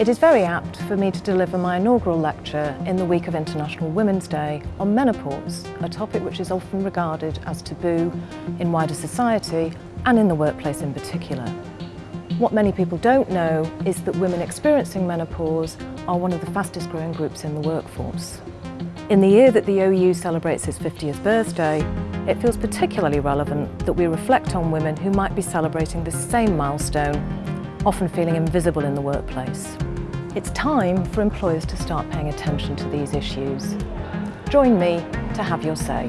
It is very apt for me to deliver my inaugural lecture in the week of International Women's Day on menopause, a topic which is often regarded as taboo in wider society and in the workplace in particular. What many people don't know is that women experiencing menopause are one of the fastest growing groups in the workforce. In the year that the OU celebrates its 50th birthday, it feels particularly relevant that we reflect on women who might be celebrating this same milestone, often feeling invisible in the workplace. It's time for employers to start paying attention to these issues. Join me to have your say.